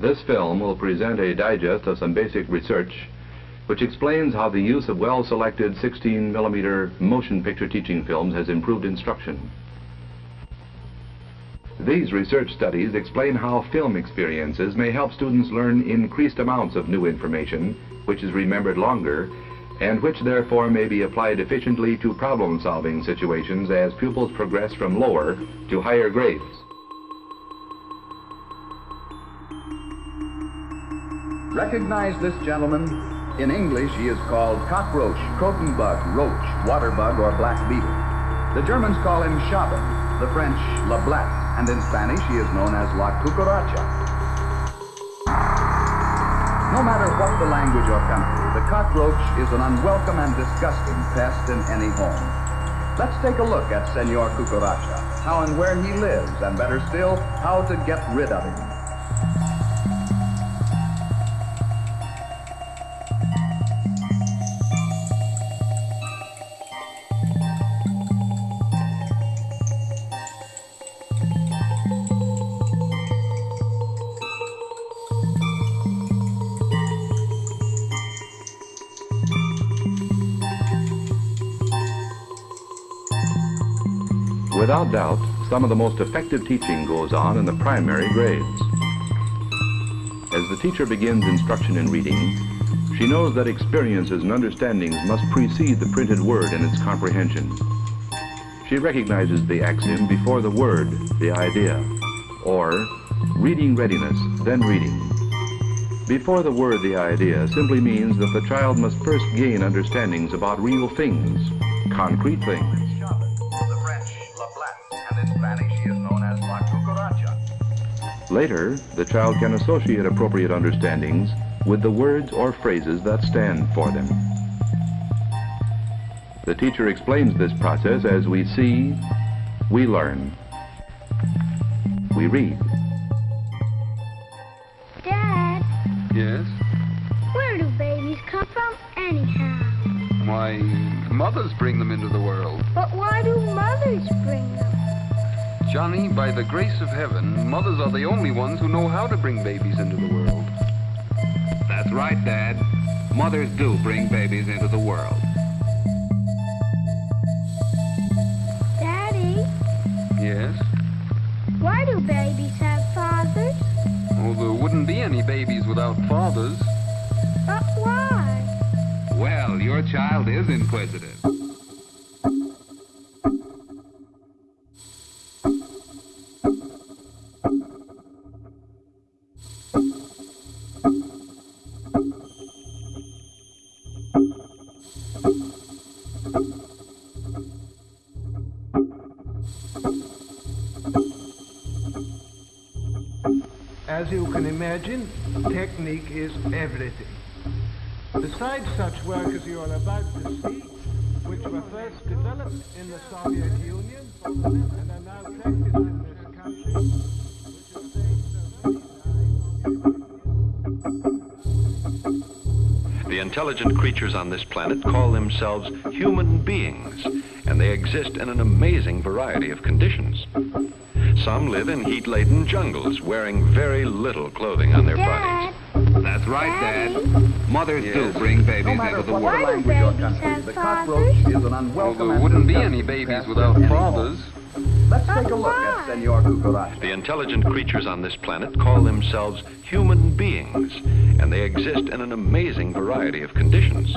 This film will present a digest of some basic research which explains how the use of well-selected 16 millimeter motion picture teaching films has improved instruction. These research studies explain how film experiences may help students learn increased amounts of new information, which is remembered longer, and which therefore may be applied efficiently to problem-solving situations as pupils progress from lower to higher grades. Recognize this gentleman? In English, he is called cockroach, croton bug, roach, water bug, or black beetle. The Germans call him Schaben, the French La Blatte, and in Spanish he is known as La Cucaracha. No matter what the language or country, the cockroach is an unwelcome and disgusting pest in any home. Let's take a look at Senor Cucaracha, how and where he lives, and better still, how to get rid of him. Without doubt, some of the most effective teaching goes on in the primary grades. As the teacher begins instruction in reading, she knows that experiences and understandings must precede the printed word in its comprehension. She recognizes the axiom before the word, the idea, or reading readiness, then reading. Before the word, the idea simply means that the child must first gain understandings about real things, concrete things. Later, the child can associate appropriate understandings with the words or phrases that stand for them. The teacher explains this process as we see, we learn, we read. Dad, Yes? where do babies come from anyhow? Why, mothers bring them into the world. But why do mothers bring them? Johnny, by the grace of heaven, mothers are the only ones who know how to bring babies into the world. That's right, Dad. Mothers do bring babies into the world. Daddy, Yes? why do babies have fathers? Oh, there wouldn't be any babies without fathers. But why? Well, your child is inquisitive. As you can imagine, technique is everything. Besides such work as you are about to see, which were first developed in the Soviet Union and are now practiced in this country. The intelligent creatures on this planet call themselves human beings, and they exist in an amazing variety of conditions. Some live in heat-laden jungles, wearing very little clothing on their Dad, bodies. That's right, Dad. Daddy, Mothers do bring babies matter into the what Why world. do language or babies have the fathers? cockroach is an unwelcome Well, unwelcome there wouldn't be any babies without fathers. Let's take a look Why? at Senor Cucaracha. The intelligent creatures on this planet call themselves human beings, and they exist in an amazing variety of conditions.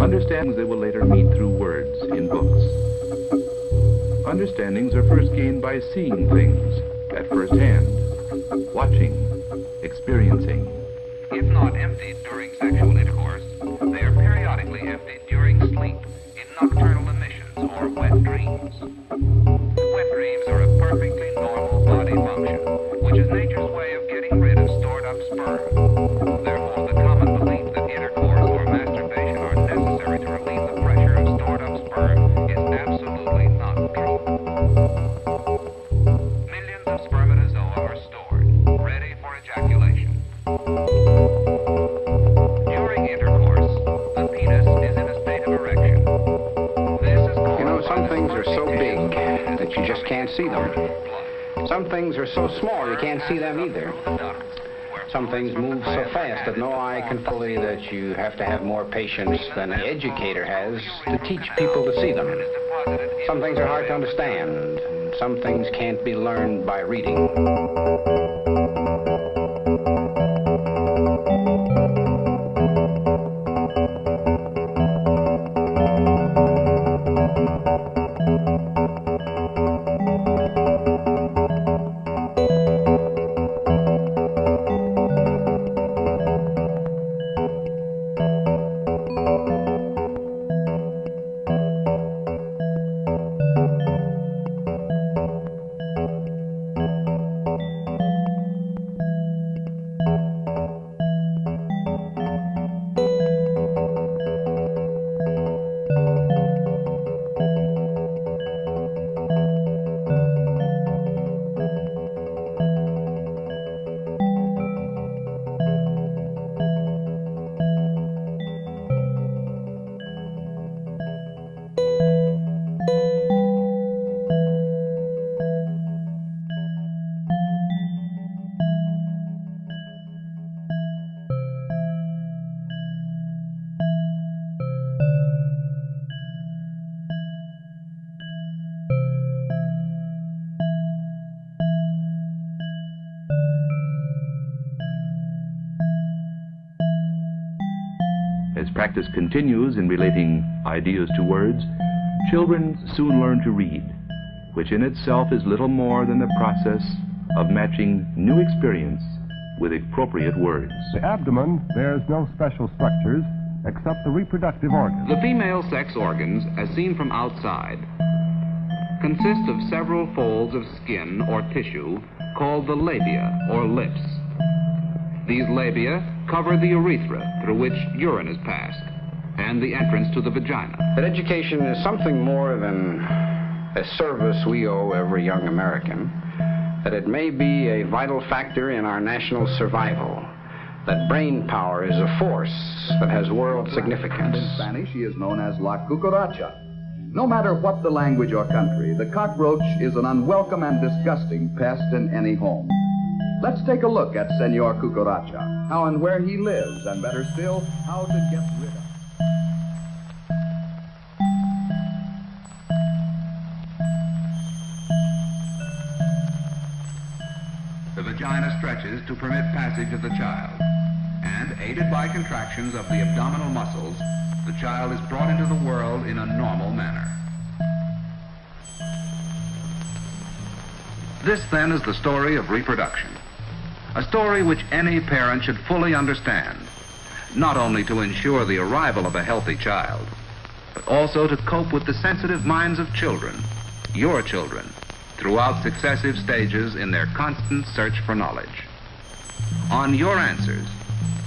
Understandings they will later meet through words in books. Understandings are first gained by seeing things at first hand, watching, experiencing. If not emptied during sexual see them. Some things are so small you can't see them either. Some things move so fast that no eye can fully that you have to have more patience than an educator has to teach people to see them. Some things are hard to understand. Some things can't be learned by reading. As practice continues in relating ideas to words, children soon learn to read, which in itself is little more than the process of matching new experience with appropriate words. The abdomen bears no special structures except the reproductive organs. The female sex organs, as seen from outside, consist of several folds of skin or tissue called the labia or lips. These labia cover the urethra through which urine is passed and the entrance to the vagina. That education is something more than a service we owe every young American, that it may be a vital factor in our national survival, that brain power is a force that has world significance. In Spanish, he is known as La Cucaracha. No matter what the language or country, the cockroach is an unwelcome and disgusting pest in any home. Let's take a look at Senor Cucaracha, how and where he lives, and better still, how to get rid of him. The vagina stretches to permit passage of the child, and aided by contractions of the abdominal muscles, the child is brought into the world in a normal manner. This then is the story of reproduction. A story which any parent should fully understand, not only to ensure the arrival of a healthy child, but also to cope with the sensitive minds of children, your children, throughout successive stages in their constant search for knowledge. On your answers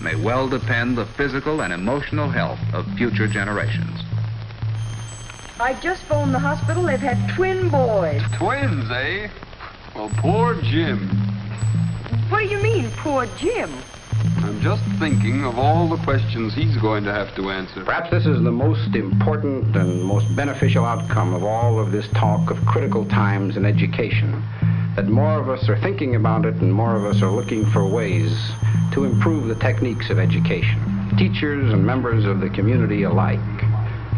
may well depend the physical and emotional health of future generations. I just phoned the hospital. They've had twin boys. Twins, eh? Well, poor Jim. What do you mean, poor Jim? I'm just thinking of all the questions he's going to have to answer. Perhaps this is the most important and most beneficial outcome of all of this talk of critical times in education. That more of us are thinking about it and more of us are looking for ways to improve the techniques of education, teachers and members of the community alike.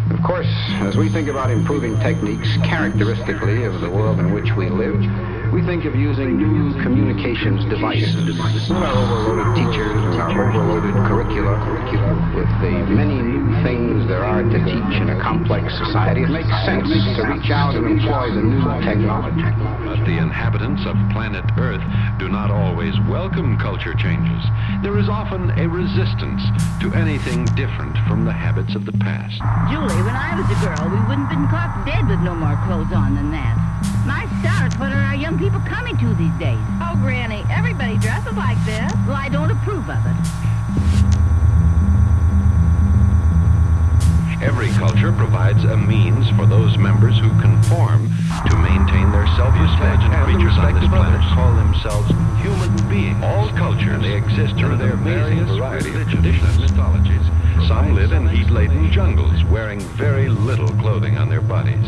Of course, as we think about improving techniques characteristically of the world in which we live, we think of using new communications devices. Our overloaded teachers and our overloaded curricula, with the many new things there are to teach in a complex society, it makes sense to reach out and employ the new technology. But the inhabitants of planet Earth do not always welcome culture changes. There is often a resistance to anything different from the habits of the past. Julie, when I was a girl, we wouldn't have been caught dead with no more clothes on than that. My stars, what are our young people coming to these days? Oh, Granny, everybody dresses like this. Well, I don't approve of it. Provides a means for those members who conform to maintain their self-respect. And creatures on this planet call themselves human beings. All cultures they exist through their various variety of traditions and mythologies. Some live in heat-laden jungles, wearing very little clothing on their bodies.